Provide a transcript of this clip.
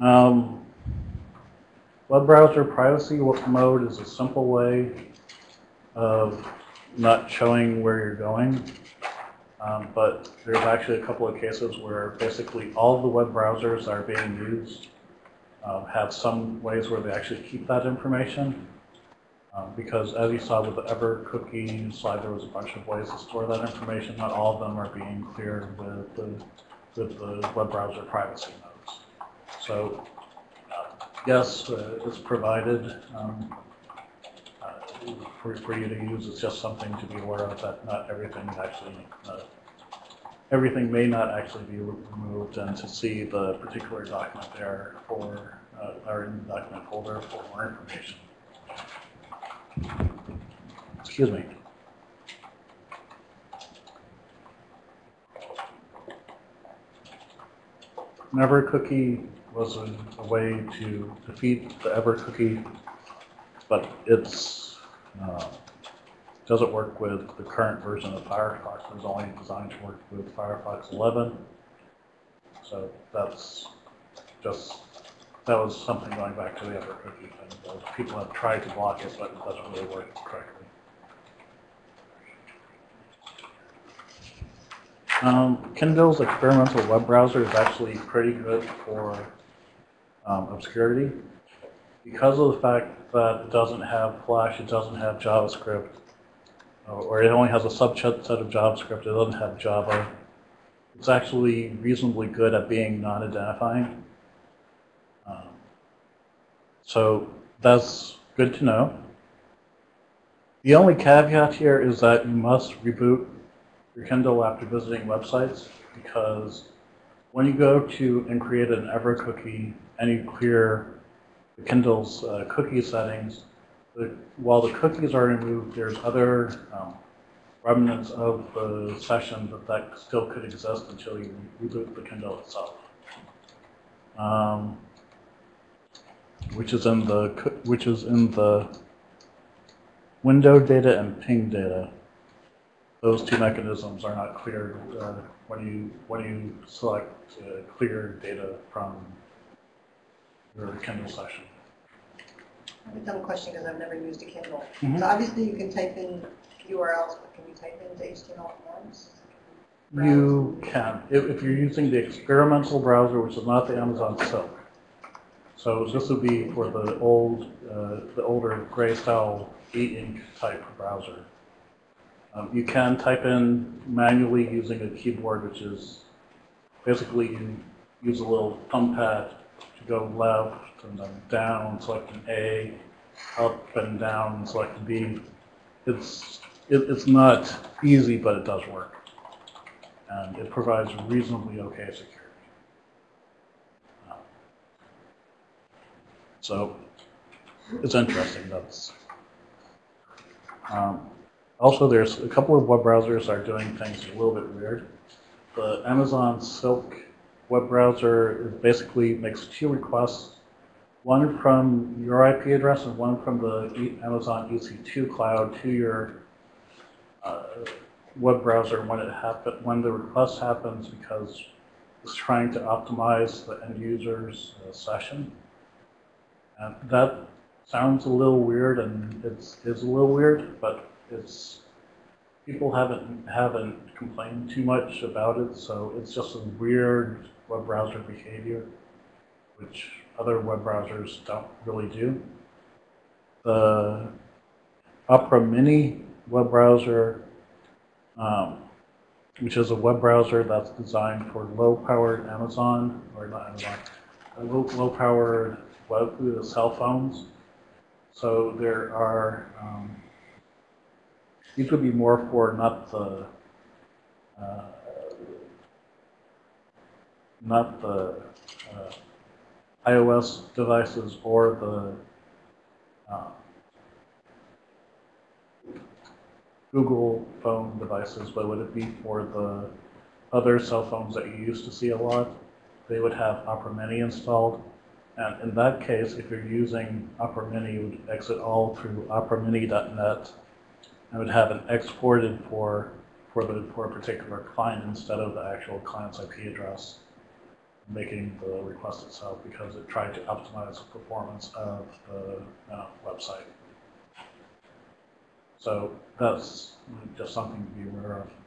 Um, web browser privacy mode is a simple way of not showing where you're going. Um, but there's actually a couple of cases where basically all the web browsers are being used um, have some ways where they actually keep that information. Um, because as you saw with the ever cookie slide, there was a bunch of ways to store that information. Not all of them are being cleared with the, with the web browser privacy. So yes, uh, it's provided um, uh, for, for you to use. It's just something to be aware of that not everything actually, uh, everything may not actually be removed and to see the particular document there for, uh, or in the document folder for more information. Excuse me. Never ever cookie was a, a way to defeat the ever cookie, but it's uh, doesn't work with the current version of Firefox. It's only designed to work with Firefox 11. So that's just that was something going back to the ever cookie thing. People have tried to block it, but it doesn't really work correctly. Um, Kindle's experimental web browser is actually pretty good for um, obscurity. Because of the fact that it doesn't have Flash, it doesn't have JavaScript, or it only has a subset of JavaScript, it doesn't have Java, it's actually reasonably good at being non-identifying. Um, so that's good to know. The only caveat here is that you must reboot your Kindle after visiting websites because when you go to and create an ever cookie and you clear Kindle's uh, cookie settings, the, while the cookies are removed, there's other um, remnants of the session that, that still could exist until you reboot the Kindle itself. Um, which is in the which is in the window data and ping data. Those two mechanisms are not cleared uh, when you when you select uh, clear data from your Kindle session. I have a dumb question because I've never used a Kindle. Mhm. So obviously you can type in URLs, but can you type in HTML forms? You can if, if you're using the experimental browser, which is not the Amazon Silk. So this would be for the old, uh, the older gray style e-ink type browser. Um, you can type in manually using a keyboard, which is basically you use a little thumb pad go left and then down, select an A, up and down, select a B. It's, it, it's not easy, but it does work. And it provides reasonably okay security. So it's interesting. That's um, also there's a couple of web browsers are doing things a little bit weird. The Amazon Silk web browser basically makes two requests, one from your IP address and one from the Amazon EC2 cloud to your uh, web browser when it when the request happens because it's trying to optimize the end user's uh, session. And that sounds a little weird, and it's, it's a little weird, but it's, people haven't, haven't complained too much about it, so it's just a weird web browser behavior, which other web browsers don't really do. The Opera Mini web browser, um, which is a web browser that's designed for low-powered Amazon, or not Amazon, low-powered web cell phones. So there are, um, these would be more for not the, uh, not the uh, iOS devices or the uh, Google phone devices, but would it be for the other cell phones that you used to see a lot? They would have Opera Mini installed. And in that case, if you're using Opera Mini, you would exit all through operamini.net and would have it exported for, for, the, for a particular client instead of the actual client's IP address. making the request itself because it tried to optimize the performance of the uh, website. So that's just something to be aware of.